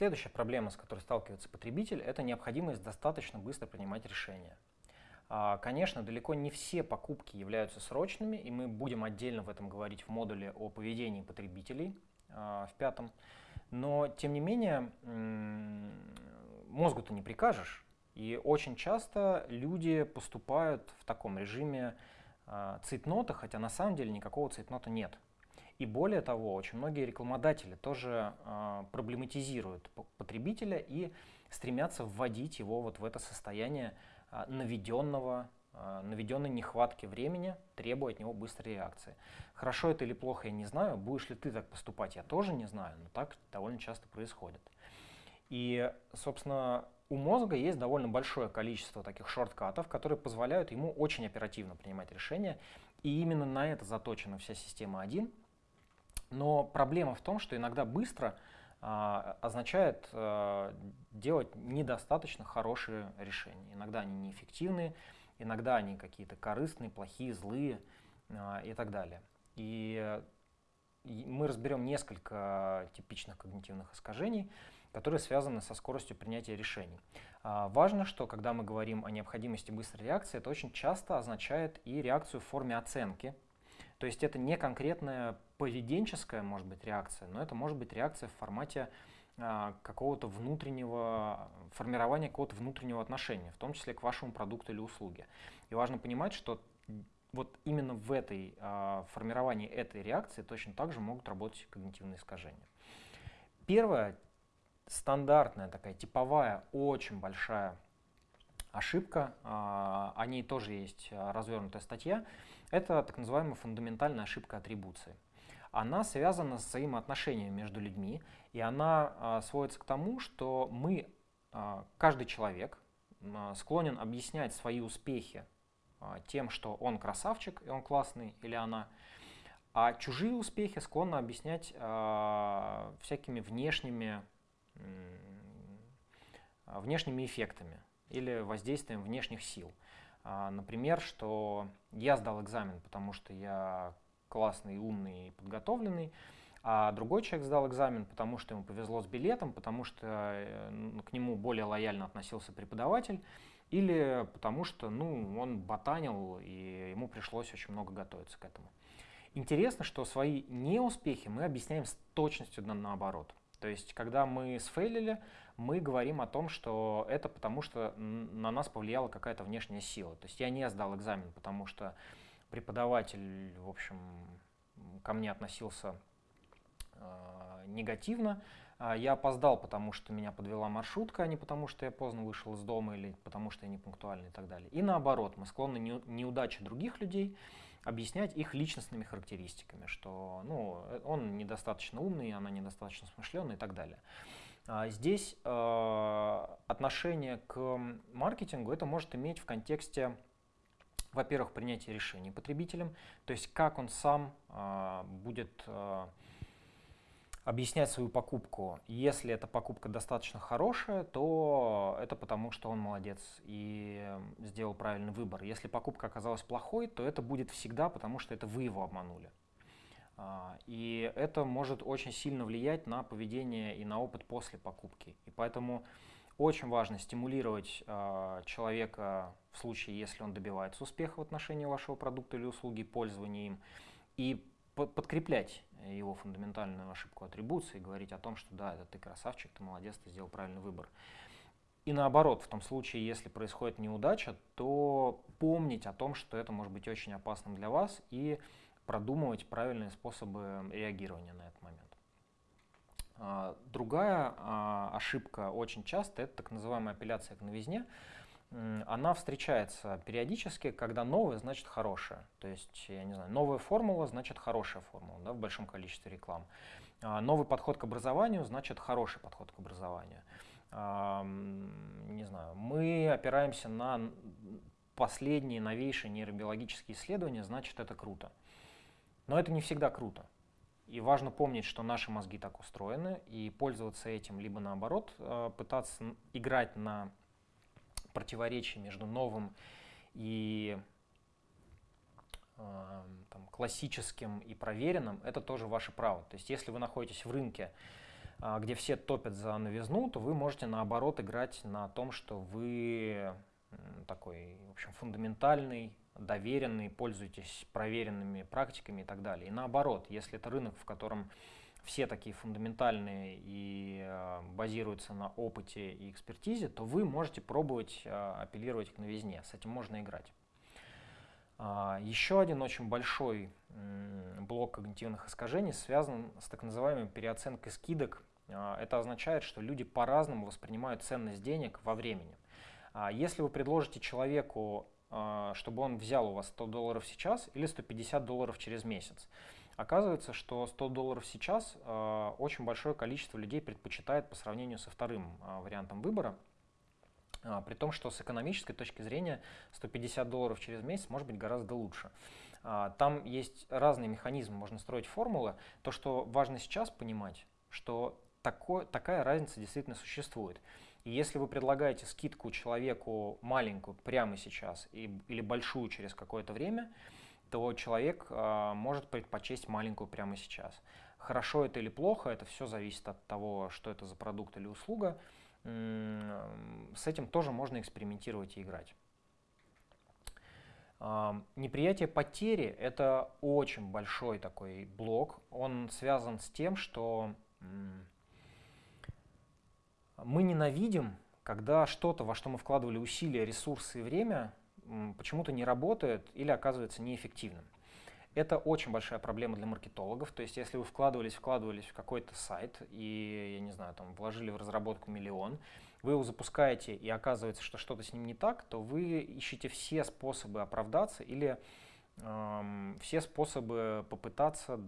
Следующая проблема, с которой сталкивается потребитель, это необходимость достаточно быстро принимать решения. А, конечно, далеко не все покупки являются срочными, и мы будем отдельно в этом говорить в модуле о поведении потребителей а, в пятом. Но, тем не менее, мозгу-то не прикажешь. И очень часто люди поступают в таком режиме а, цейтнота, хотя на самом деле никакого цейтнота нет. И более того, очень многие рекламодатели тоже э, проблематизируют потребителя и стремятся вводить его вот в это состояние э, наведенного, э, наведенной нехватки времени, требуя от него быстрой реакции. Хорошо это или плохо, я не знаю. Будешь ли ты так поступать, я тоже не знаю, но так довольно часто происходит. И, собственно, у мозга есть довольно большое количество таких шорткатов, которые позволяют ему очень оперативно принимать решения. И именно на это заточена вся система 1. Но проблема в том, что иногда быстро а, означает а, делать недостаточно хорошие решения. Иногда они неэффективные, иногда они какие-то корыстные, плохие, злые а, и так далее. И мы разберем несколько типичных когнитивных искажений, которые связаны со скоростью принятия решений. А, важно, что когда мы говорим о необходимости быстрой реакции, это очень часто означает и реакцию в форме оценки, то есть это не конкретная поведенческая, может быть, реакция, но это может быть реакция в формате а, какого-то внутреннего, формирования какого-то внутреннего отношения, в том числе к вашему продукту или услуге. И важно понимать, что вот именно в этой а, формировании этой реакции точно так же могут работать когнитивные искажения. Первая стандартная такая типовая, очень большая ошибка, а, о ней тоже есть а, развернутая статья, это так называемая фундаментальная ошибка атрибуции. Она связана с взаимоотношениями между людьми, и она а, сводится к тому, что мы, каждый человек, склонен объяснять свои успехи тем, что он красавчик, и он классный, или она, а чужие успехи склонны объяснять всякими внешними, внешними эффектами или воздействием внешних сил. А, например, что я сдал экзамен, потому что я классный, умный и подготовленный, а другой человек сдал экзамен, потому что ему повезло с билетом, потому что э, к нему более лояльно относился преподаватель, или потому что ну, он ботанил, и ему пришлось очень много готовиться к этому. Интересно, что свои неуспехи мы объясняем с точностью наоборот. То есть, когда мы сфейлили, мы говорим о том, что это потому, что на нас повлияла какая-то внешняя сила. То есть я не сдал экзамен, потому что преподаватель, в общем, ко мне относился э, негативно. А я опоздал, потому что меня подвела маршрутка, а не потому, что я поздно вышел из дома или потому, что я не пунктуальный и так далее. И наоборот, мы склонны неудачи других людей объяснять их личностными характеристиками, что ну, он недостаточно умный, она недостаточно смышленная и так далее. А здесь э, отношение к маркетингу это может иметь в контексте, во-первых, принятия решений потребителем, то есть как он сам э, будет э, объяснять свою покупку. Если эта покупка достаточно хорошая, то это потому, что он молодец и сделал правильный выбор. Если покупка оказалась плохой, то это будет всегда потому, что это вы его обманули. А, и это может очень сильно влиять на поведение и на опыт после покупки. И поэтому очень важно стимулировать а, человека в случае, если он добивается успеха в отношении вашего продукта или услуги, пользования им, и подкреплять его фундаментальную ошибку атрибуции, говорить о том, что да, это ты красавчик, ты молодец, ты сделал правильный выбор. И наоборот, в том случае, если происходит неудача, то помнить о том, что это может быть очень опасным для вас и продумывать правильные способы реагирования на этот момент. А, другая а, ошибка очень часто – это так называемая апелляция к новизне она встречается периодически, когда новое значит хорошее. То есть, я не знаю, новая формула значит хорошая формула да, в большом количестве реклам. А новый подход к образованию значит хороший подход к образованию. А, не знаю, мы опираемся на последние, новейшие нейробиологические исследования, значит это круто. Но это не всегда круто. И важно помнить, что наши мозги так устроены, и пользоваться этим, либо наоборот, э, пытаться играть на противоречий между новым и э, там, классическим и проверенным, это тоже ваше право. То есть если вы находитесь в рынке, где все топят за новизну, то вы можете наоборот играть на том, что вы такой, в общем, фундаментальный, доверенный, пользуетесь проверенными практиками и так далее. И наоборот, если это рынок, в котором все такие фундаментальные и э, базируются на опыте и экспертизе, то вы можете пробовать э, апеллировать к новизне. С этим можно играть. А, еще один очень большой блок когнитивных искажений связан с так называемой переоценкой скидок. А, это означает, что люди по-разному воспринимают ценность денег во времени. А, если вы предложите человеку, чтобы он взял у вас 100 долларов сейчас или 150 долларов через месяц, Оказывается, что 100 долларов сейчас э, очень большое количество людей предпочитает по сравнению со вторым э, вариантом выбора. Э, при том, что с экономической точки зрения 150 долларов через месяц может быть гораздо лучше. Э, там есть разные механизмы, можно строить формулы. То, что важно сейчас понимать, что такой, такая разница действительно существует. И если вы предлагаете скидку человеку маленькую прямо сейчас и, или большую через какое-то время, то человек э, может предпочесть маленькую прямо сейчас. Хорошо это или плохо, это все зависит от того, что это за продукт или услуга. С этим тоже можно экспериментировать и играть. Неприятие потери – это очень большой такой блок. Он связан с тем, что мы ненавидим, когда что-то, во что мы вкладывали усилия, ресурсы и время, почему-то не работает или оказывается неэффективным. Это очень большая проблема для маркетологов. То есть, если вы вкладывались, вкладывались в какой-то сайт и, я не знаю, там вложили в разработку миллион, вы его запускаете и оказывается, что что-то с ним не так, то вы ищете все способы оправдаться или эм, все способы попытаться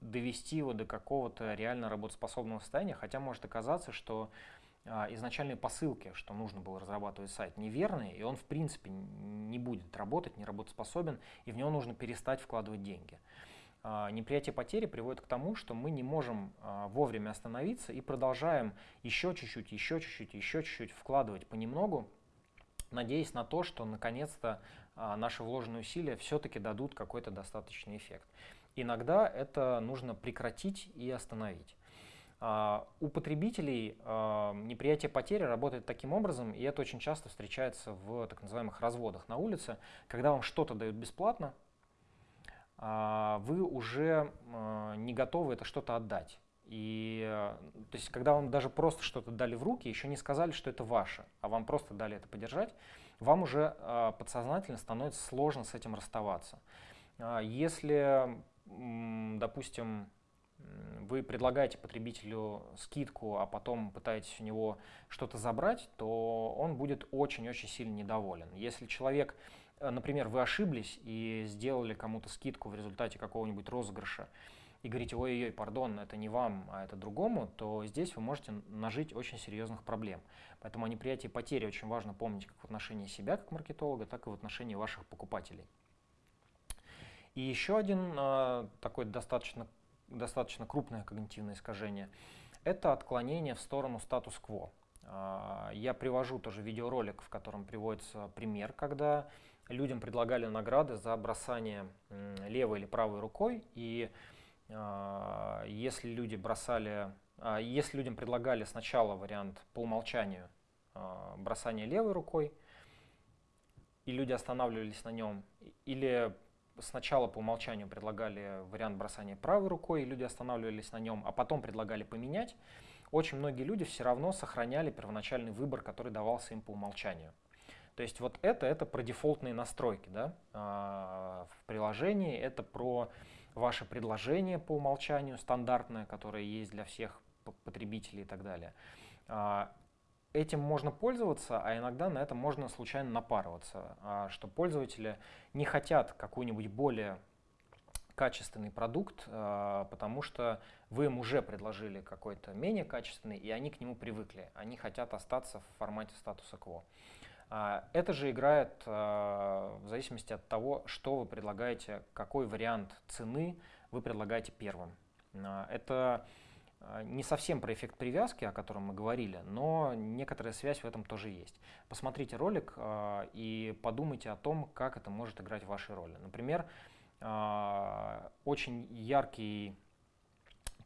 довести его до какого-то реально работоспособного состояния, хотя может оказаться, что а, изначальные посылки, что нужно было разрабатывать сайт, неверные, и он в принципе не будет работать, не работоспособен, и в него нужно перестать вкладывать деньги. А, неприятие потери приводит к тому, что мы не можем а, вовремя остановиться и продолжаем еще чуть-чуть, еще чуть-чуть, еще чуть-чуть вкладывать понемногу, надеясь на то, что наконец-то наши вложенные усилия все-таки дадут какой-то достаточный эффект. Иногда это нужно прекратить и остановить. А, у потребителей а, неприятие потери работает таким образом, и это очень часто встречается в так называемых разводах на улице, когда вам что-то дают бесплатно, а, вы уже не готовы это что-то отдать. И то есть, когда вам даже просто что-то дали в руки, еще не сказали, что это ваше, а вам просто дали это подержать, вам уже подсознательно становится сложно с этим расставаться. Если, допустим, вы предлагаете потребителю скидку, а потом пытаетесь у него что-то забрать, то он будет очень-очень сильно недоволен. Если человек, э, например, вы ошиблись и сделали кому-то скидку в результате какого-нибудь розыгрыша, и говорите, ой-ой, пардон, это не вам, а это другому, то здесь вы можете нажить очень серьезных проблем. Поэтому о неприятии потери очень важно помнить как в отношении себя, как маркетолога, так и в отношении ваших покупателей. И еще один э, такой достаточно достаточно крупное когнитивное искажение, это отклонение в сторону статус-кво. А, я привожу тоже видеоролик, в котором приводится пример, когда людям предлагали награды за бросание левой или правой рукой, и а, если люди бросали, а, если людям предлагали сначала вариант по умолчанию бросания левой рукой, и люди останавливались на нем, или сначала по умолчанию предлагали вариант бросания правой рукой, и люди останавливались на нем, а потом предлагали поменять, очень многие люди все равно сохраняли первоначальный выбор, который давался им по умолчанию. То есть вот это, это про дефолтные настройки да, а, в приложении, это про ваше предложение по умолчанию стандартное, которое есть для всех потребителей и так далее. Этим можно пользоваться, а иногда на этом можно случайно напарываться, а, что пользователи не хотят какой-нибудь более качественный продукт, а, потому что вы им уже предложили какой-то менее качественный, и они к нему привыкли. Они хотят остаться в формате статуса кво. А, это же играет в зависимости от того, что вы предлагаете, какой вариант цены вы предлагаете первым. Это не совсем про эффект привязки, о котором мы говорили, но некоторая связь в этом тоже есть. Посмотрите ролик э, и подумайте о том, как это может играть вашей роли. Например, э, очень яркий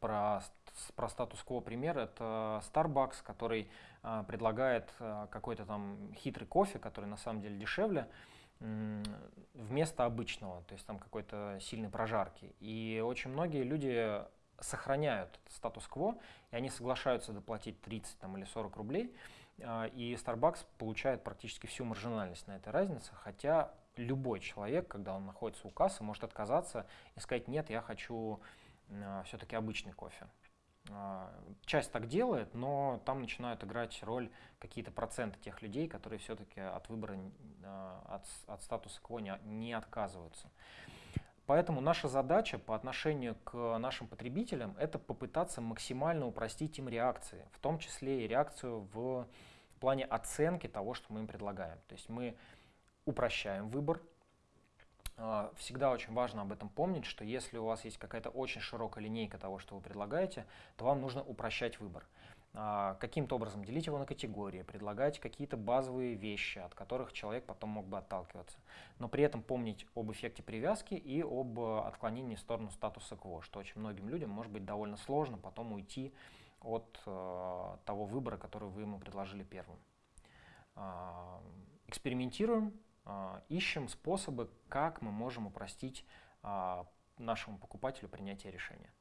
про, про статус-кво пример. Это Starbucks, который а, предлагает а, какой-то там хитрый кофе, который на самом деле дешевле, вместо обычного, то есть там какой-то сильной прожарки. И очень многие люди сохраняют статус-кво, и они соглашаются доплатить 30 там, или 40 рублей, а, и Starbucks получает практически всю маржинальность на этой разнице, хотя любой человек, когда он находится у кассы, может отказаться и сказать, нет, я хочу все-таки обычный кофе. А, часть так делает, но там начинают играть роль какие-то проценты тех людей, которые все-таки от выбора, а, от, от статуса кво не, не отказываются. Поэтому наша задача по отношению к нашим потребителям – это попытаться максимально упростить им реакции, в том числе и реакцию в, плане оценки того, что мы им предлагаем. То есть мы упрощаем выбор, а, всегда очень важно об этом помнить, что если у вас есть какая-то очень широкая линейка того, что вы предлагаете, то вам нужно упрощать выбор. А, каким-то образом делить его на категории, предлагать какие-то базовые вещи, от которых человек потом мог бы отталкиваться. Но при этом помнить об эффекте привязки и об отклонении в сторону статуса КВО, что очень многим людям может быть довольно сложно потом уйти от э, того выбора, который вы ему предложили первым. Э, экспериментируем, а, ищем способы, как мы можем упростить а, нашему покупателю принятие решения.